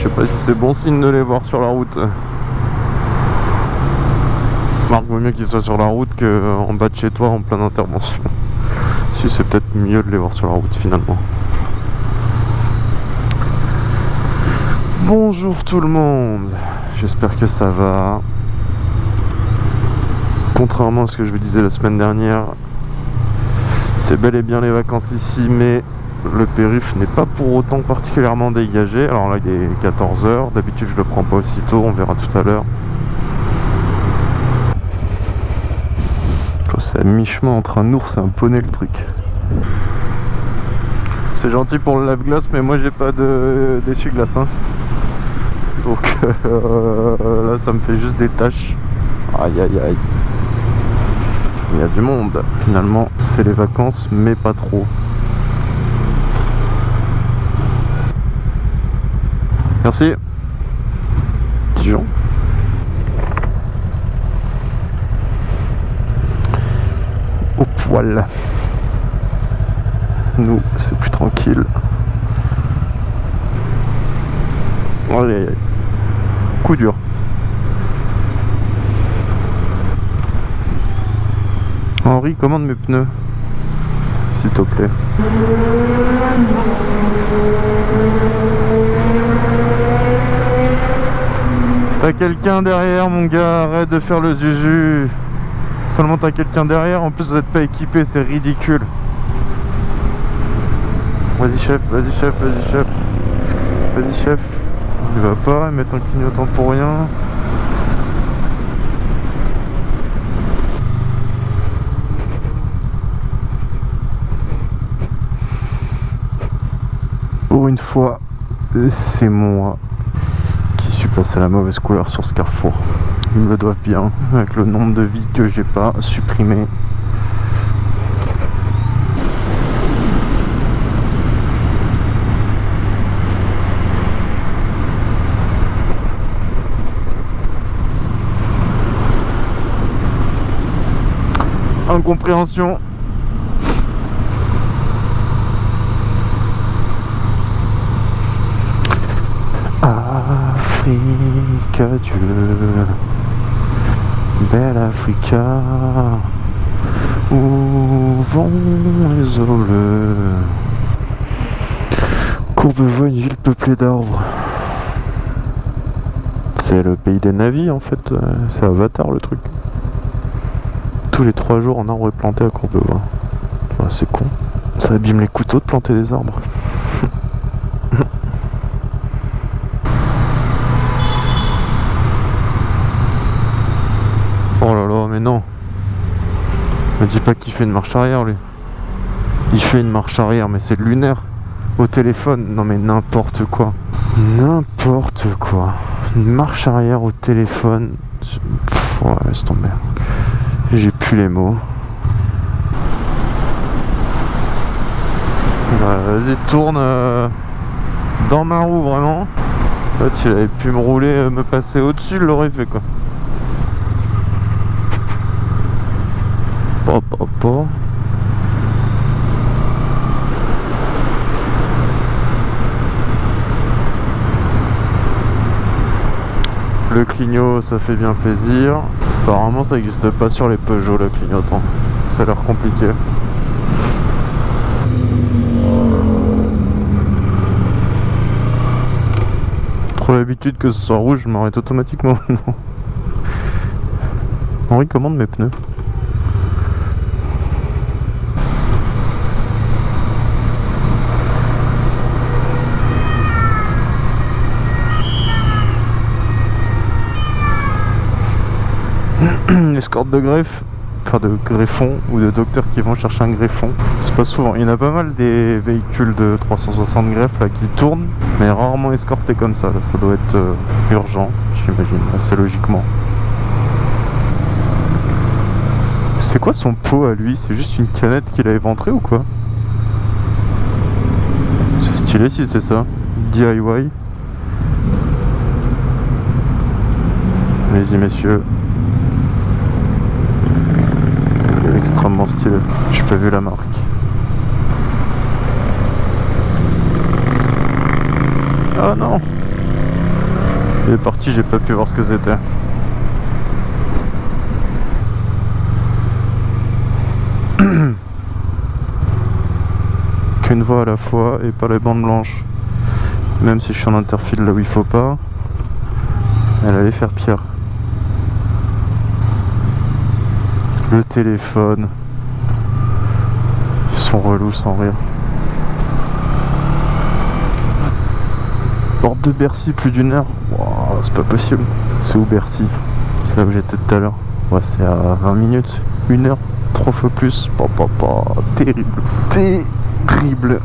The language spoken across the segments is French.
Je sais pas si c'est bon signe de les voir sur la route. Marc, vaut mieux qu'ils soient sur la route qu'en bas de chez toi en pleine intervention. Si c'est peut-être mieux de les voir sur la route finalement. Bonjour tout le monde, j'espère que ça va. Contrairement à ce que je vous disais la semaine dernière, c'est bel et bien les vacances ici, mais le périph' n'est pas pour autant particulièrement dégagé. Alors là, il est 14h. D'habitude, je le prends pas aussitôt. On verra tout à l'heure. Oh, c'est à mi-chemin entre un ours et un poney le truc. C'est gentil pour le lave-glace, mais moi j'ai pas d'essuie-glace. Hein. Donc euh, là, ça me fait juste des tâches. Aïe aïe aïe. Il y a du monde. Finalement, c'est les vacances, mais pas trop. Merci. Dijon. Au poil. Nous, c'est plus tranquille. Allez, coup dur. Henri, commande mes pneus. S'il te plaît. T'as quelqu'un derrière mon gars, arrête de faire le zuzu. Seulement t'as quelqu'un derrière, en plus vous n'êtes pas équipé, c'est ridicule. Vas-y chef, vas-y chef, vas-y chef. Vas-y chef. Il va pas, mettre un clignotant pour rien. Pour une fois, c'est moi passer à la mauvaise couleur sur ce carrefour. Ils me le doivent bien, avec le nombre de vies que j'ai pas supprimé. Incompréhension Afrique, Dieu, belle Africa, où vont les eaux Courbevoie, une ville peuplée d'arbres. C'est le pays des navis en fait, c'est Avatar le truc. Tous les trois jours, un arbre est planté à Courbevoie. c'est con. Ça abîme les couteaux de planter des arbres. non. Dis pas qu'il fait une marche arrière lui. Il fait une marche arrière mais c'est lunaire. Au téléphone, non mais n'importe quoi. N'importe quoi. Une marche arrière au téléphone. Ouais, laisse tomber. J'ai plus les mots. Bah, vas-y, tourne euh, dans ma roue vraiment. Là, il avait pu me rouler, euh, me passer au-dessus, il l'aurait fait quoi. Le clignot, ça fait bien plaisir. Apparemment, ça n'existe pas sur les Peugeot, le clignotant. Ça a l'air compliqué. Trop l'habitude que ce soit rouge, je m'arrête automatiquement maintenant. Henri commande mes pneus. escorte de greffe enfin de greffons ou de docteurs qui vont chercher un greffon. C'est pas souvent. Il y en a pas mal des véhicules de 360 greffes qui tournent, mais rarement escortés comme ça. Ça doit être euh, urgent, j'imagine, assez logiquement. C'est quoi son pot à lui? C'est juste une canette qu'il a éventrée ou quoi? C'est stylé si c'est ça. DIY. Allez-y messieurs, extrêmement stylé. J'ai pas vu la marque. Oh non Il est parti, j'ai pas pu voir ce que c'était. Qu'une voie à la fois et pas les bandes blanches. Même si je suis en interfile là où il faut pas, elle allait faire pire. Le téléphone. Ils sont relous sans rire. Porte de Bercy, plus d'une heure. c'est pas possible. C'est où Bercy? C'est là où j'étais tout à l'heure. Ouais, c'est à 20 minutes. Une heure, trois fois plus. Pas. Terrible. Terrible.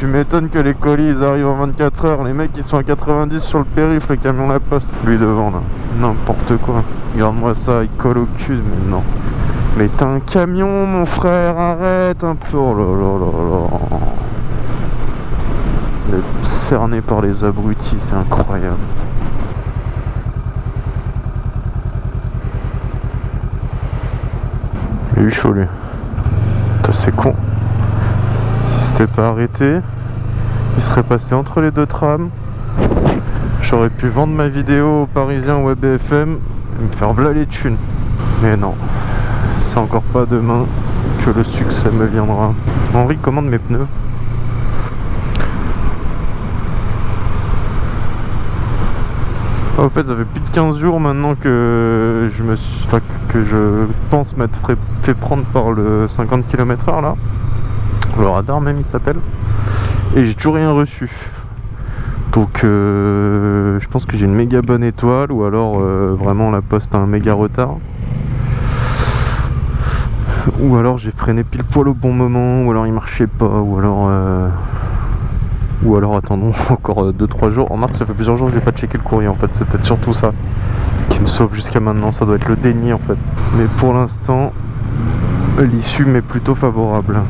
Tu m'étonnes que les colis ils arrivent en 24 heures. Les mecs ils sont à 90 sur le périph, le camion la poste. Lui devant là. N'importe quoi. Regarde-moi ça, il colle au cul, mais non. Mais t'as un camion mon frère, arrête un peu. Oh là là là là. Il est cerné par les abrutis, c'est incroyable. Il eu chaud lui. C'est con pas arrêté, il serait passé entre les deux trams. J'aurais pu vendre ma vidéo aux Parisiens ou à et me faire blâler les thunes. Mais non, c'est encore pas demain que le succès me viendra. Henri commande mes pneus. En fait, ça fait plus de 15 jours maintenant que je me que je pense m'être fait prendre par le 50 km/h là le radar même il s'appelle. Et j'ai toujours rien reçu. Donc euh, je pense que j'ai une méga bonne étoile ou alors euh, vraiment la poste a un méga retard. Ou alors j'ai freiné pile poil au bon moment ou alors il marchait pas ou alors euh, ou alors attendons encore 2-3 jours. En mars ça fait plusieurs jours que j'ai pas checké le courrier en fait. C'est peut-être surtout ça qui me sauve jusqu'à maintenant. Ça doit être le déni en fait. Mais pour l'instant l'issue m'est plutôt favorable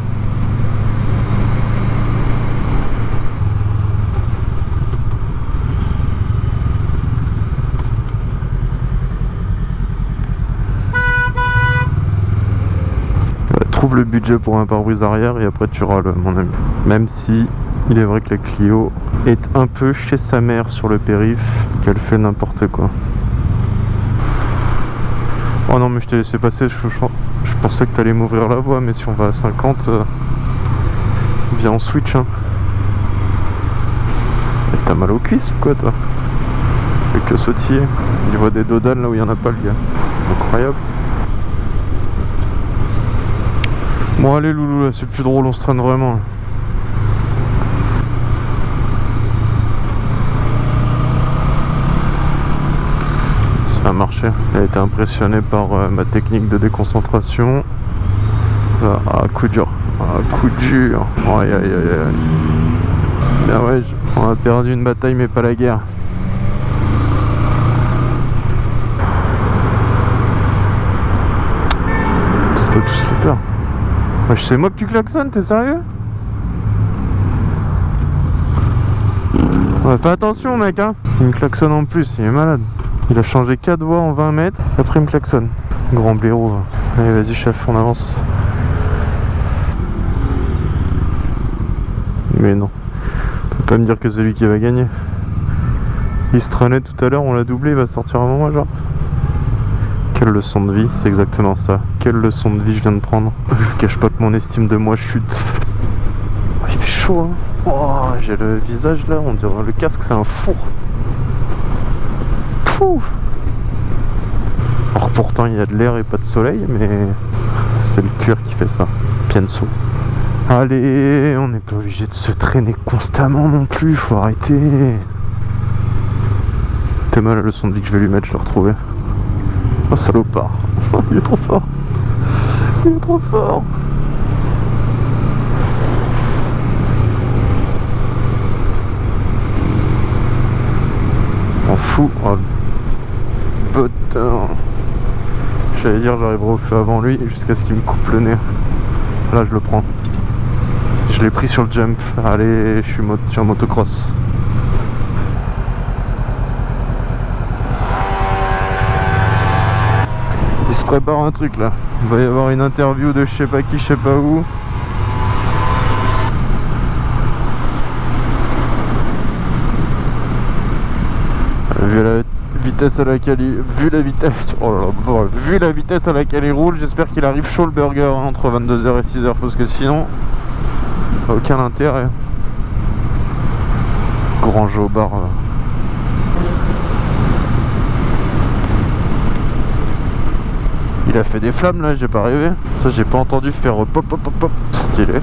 trouve le budget pour un pare-brise arrière et après tu râles mon ami. Même si il est vrai que la Clio est un peu chez sa mère sur le périph, qu'elle fait n'importe quoi. Oh non mais je t'ai laissé passer, je, pensais que t'allais m'ouvrir la voie, mais si on va à 50, euh, viens on switch. Hein. T'as mal aux cuisses ou quoi toi? Avec que sautiller? Il voit des dodans là où il n'y en a pas le gars. Incroyable. Bon allez loulou là c'est plus drôle on se traîne vraiment Ça a marché. Elle a été impressionnée par euh, ma technique de déconcentration. Là, à coup dur. À coup dur. Aïe aïe aïe aïe. Bien ouais on a perdu une bataille mais pas la guerre. Tu peux tous les faire moi que tu klaxonnes, t'es sérieux? Fais attention mec hein Il me klaxonne en plus, il est malade. Il a changé 4 voies en 20 mètres, après il me klaxonne. Grand blaireau. Allez vas-y chef, on avance. Mais non. Tu peux pas me dire que c'est lui qui va gagner. Il se traînait tout à l'heure, on l'a doublé, il va sortir un moment genre. Quelle leçon de vie, c'est exactement ça. Quelle leçon de vie je viens de prendre. Je vous cache pas que mon estime de moi chute. Oh, il fait chaud, hein. Oh, j'ai le visage là, on dirait le casque, c'est un four. Pouh. Or pourtant il y a de l'air et pas de soleil, mais c'est le cuir qui fait ça. Pienso. Allez, on n'est pas obligé de se traîner constamment non plus, faut arrêter. T'es mal la leçon de vie que je vais lui mettre, je l'ai retrouvé. Oh salopard Il est trop fort Il est trop fort On fout Oh putain J'allais dire j'arriverai au feu avant lui jusqu'à ce qu'il me coupe le nez. Là je le prends. Je l'ai pris sur le jump. Allez, je suis, je suis en motocross. Prépare un truc là. Il va y avoir une interview de je sais pas qui, je sais pas où. Vu la vitesse à laquelle il... Vu la vitesse... Oh la vitesse à laquelle il roule, j'espère qu'il arrive chaud le burger hein, entre 22h et 6h parce que sinon... Aucun intérêt. Grand jobard. Il a fait des flammes là, j'ai pas rêvé. Ça j'ai pas entendu faire pop pop pop pop stylé.